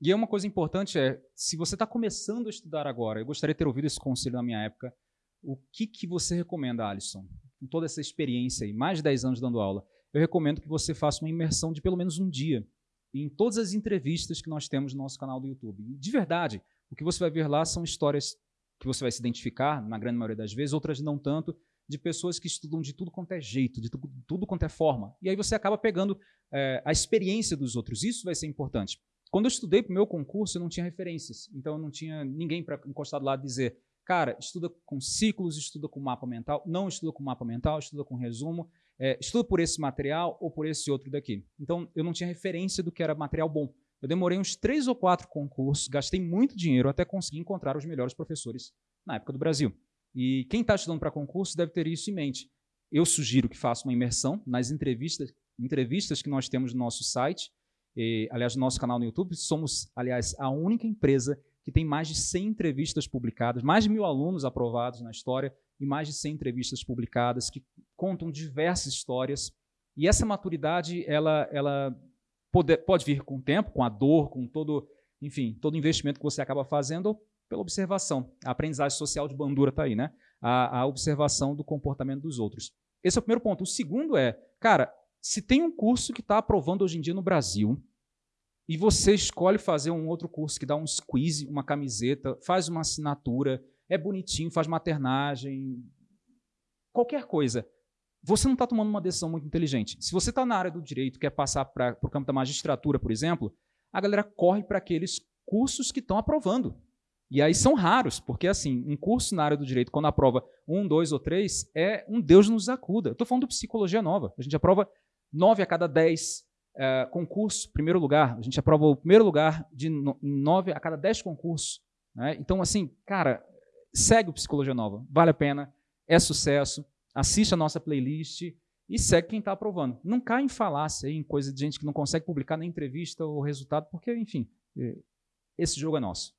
E é uma coisa importante é, se você está começando a estudar agora, eu gostaria de ter ouvido esse conselho na minha época, o que, que você recomenda, Alisson? Com toda essa experiência aí, mais de 10 anos dando aula, eu recomendo que você faça uma imersão de pelo menos um dia em todas as entrevistas que nós temos no nosso canal do YouTube. E, de verdade, o que você vai ver lá são histórias que você vai se identificar, na grande maioria das vezes, outras não tanto, de pessoas que estudam de tudo quanto é jeito, de tudo, tudo quanto é forma. E aí você acaba pegando é, a experiência dos outros. Isso vai ser importante. Quando eu estudei para o meu concurso, eu não tinha referências. Então, eu não tinha ninguém para encostar do lado e dizer, cara, estuda com ciclos, estuda com mapa mental. Não estuda com mapa mental, estuda com resumo. É, estuda por esse material ou por esse outro daqui. Então, eu não tinha referência do que era material bom. Eu demorei uns três ou quatro concursos, gastei muito dinheiro até conseguir encontrar os melhores professores na época do Brasil. E quem está estudando para concurso deve ter isso em mente. Eu sugiro que faça uma imersão nas entrevistas, entrevistas que nós temos no nosso site, e, aliás, no nosso canal no YouTube. Somos, aliás, a única empresa que tem mais de 100 entrevistas publicadas, mais de mil alunos aprovados na história e mais de 100 entrevistas publicadas que contam diversas histórias. E essa maturidade, ela, ela pode, pode vir com o tempo, com a dor, com todo, enfim, todo investimento que você acaba fazendo, ou pela observação. A aprendizagem social de Bandura está aí, né? A, a observação do comportamento dos outros. Esse é o primeiro ponto. O segundo é, cara, se tem um curso que está aprovando hoje em dia no Brasil, e você escolhe fazer um outro curso que dá um squeeze, uma camiseta, faz uma assinatura, é bonitinho, faz maternagem, qualquer coisa, você não está tomando uma decisão muito inteligente. Se você está na área do direito, quer passar para o campo da magistratura, por exemplo, a galera corre para aqueles cursos que estão aprovando. E aí são raros, porque assim, um curso na área do direito, quando aprova um, dois ou três, é um Deus nos acuda. Estou falando de psicologia nova. A gente aprova nove a cada dez é, concursos, primeiro lugar. A gente aprova o primeiro lugar de nove a cada dez concursos. Né? Então, assim, cara, segue o Psicologia Nova. Vale a pena, é sucesso. Assiste a nossa playlist e segue quem está aprovando. Não cai em falácia, em coisa de gente que não consegue publicar nem entrevista ou resultado, porque, enfim, é, esse jogo é nosso.